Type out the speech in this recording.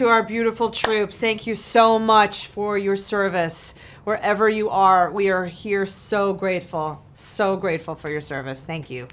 to our beautiful troops. Thank you so much for your service. Wherever you are, we are here so grateful, so grateful for your service. Thank you.